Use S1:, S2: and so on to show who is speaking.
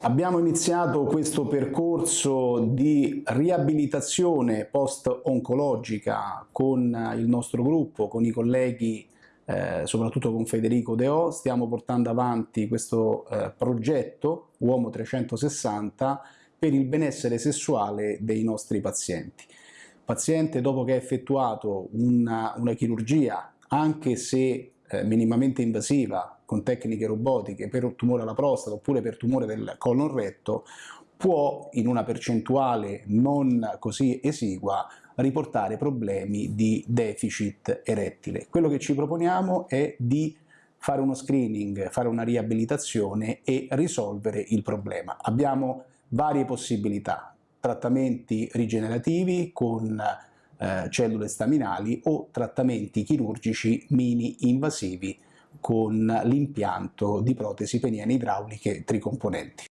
S1: Abbiamo iniziato questo percorso di riabilitazione post-oncologica con il nostro gruppo, con i colleghi, eh, soprattutto con Federico Deò, stiamo portando avanti questo eh, progetto Uomo 360 per il benessere sessuale dei nostri pazienti. Paziente dopo che ha effettuato una, una chirurgia, anche se eh, minimamente invasiva con tecniche robotiche per tumore alla prostata oppure per tumore del colon retto può in una percentuale non così esigua riportare problemi di deficit erettile. Quello che ci proponiamo è di fare uno screening, fare una riabilitazione e risolvere il problema. Abbiamo varie possibilità, trattamenti rigenerativi con eh, cellule staminali o trattamenti chirurgici mini invasivi con l'impianto di protesi peniene idrauliche tricomponenti.